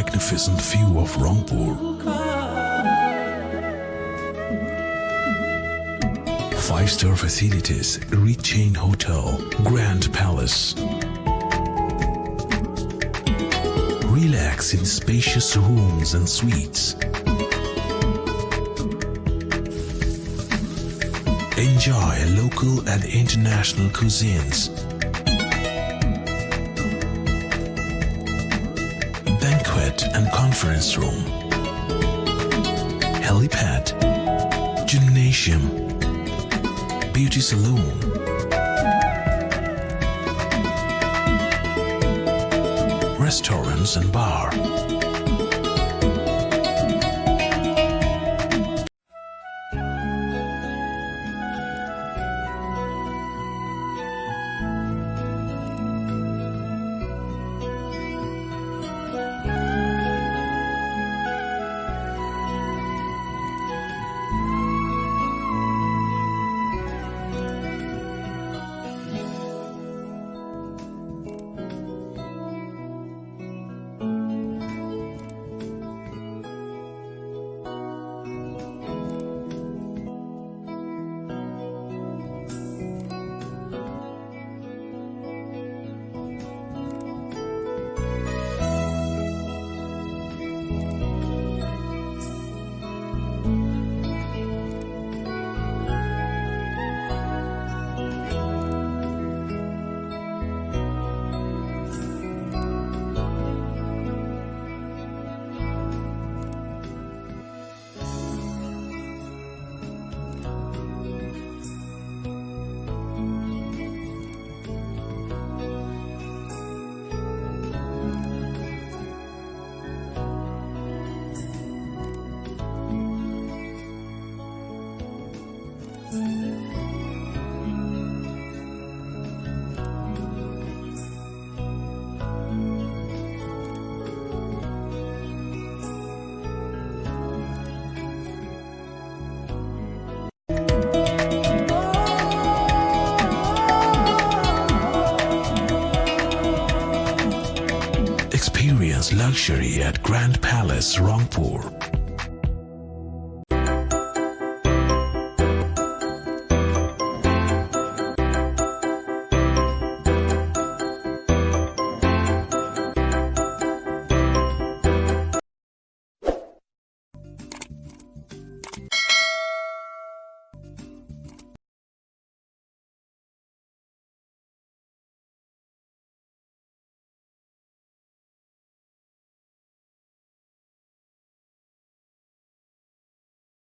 magnificent view of Rangpur. Five-star facilities, Reed Chain Hotel, Grand Palace. Relax in spacious rooms and suites. Enjoy local and international cuisines. And conference room. Helipad. Gymnasium. Beauty salon. Restaurants and bar. Experience luxury at Grand Palace, Rangpur.